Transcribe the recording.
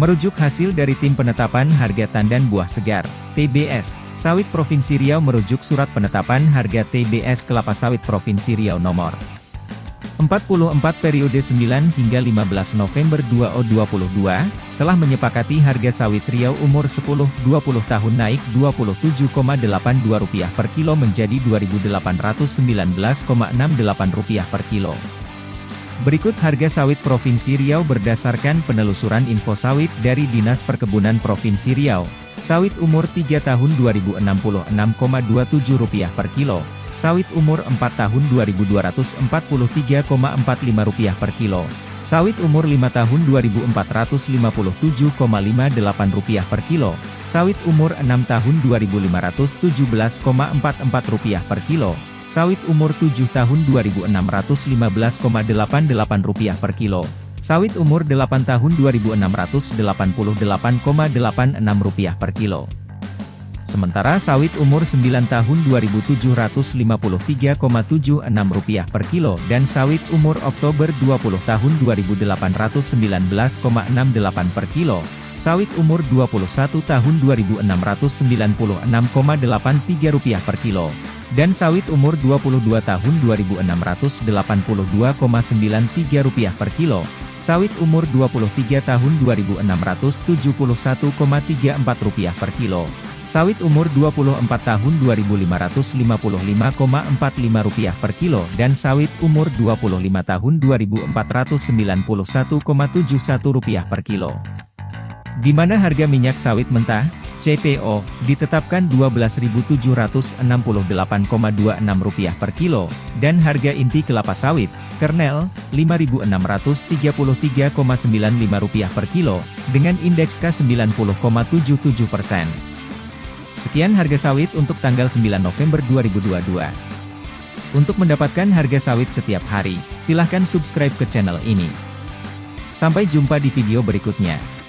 Merujuk hasil dari Tim Penetapan Harga Tandan Buah Segar, TBS, Sawit Provinsi Riau merujuk Surat Penetapan Harga TBS Kelapa Sawit Provinsi Riau nomor 44 periode 9 hingga 15 November 2022, telah menyepakati harga sawit Riau umur 10-20 tahun naik Rp27,82 per kilo menjadi Rp2.819,68 per kilo. Berikut harga sawit Provinsi Riau berdasarkan penelusuran info sawit dari Dinas Perkebunan Provinsi Riau. Sawit umur 3 tahun Rp2066,27 per kilo, sawit umur 4 tahun Rp2.243,45 per kilo, sawit umur 5 tahun Rp2.457,58 per kilo, sawit umur 6 tahun Rp2.517,44 per kilo, Sawit umur 7 tahun Rp2.615,88 per kilo. Sawit umur 8 tahun Rp2.688,86 per kilo. Sementara sawit umur 9 tahun Rp2.753,76 per kilo dan sawit umur Oktober 20 tahun Rp2.819,68 per kilo, sawit umur 21 tahun Rp2.696,83 per kilo, dan sawit umur 22 tahun Rp2.682,93 per kilo, sawit umur 23 tahun Rp2.671,34 per kilo, Sawit umur 24 tahun Rp2.555,45 per kilo dan sawit umur 25 tahun Rp2.491,71 per kilo. Di mana harga minyak sawit mentah, CPO, ditetapkan Rp12.768,26 per kilo, dan harga inti kelapa sawit, kernel, Rp5.633,95 per kilo, dengan indeks K90,77 persen. Sekian harga sawit untuk tanggal 9 November 2022. Untuk mendapatkan harga sawit setiap hari, silahkan subscribe ke channel ini. Sampai jumpa di video berikutnya.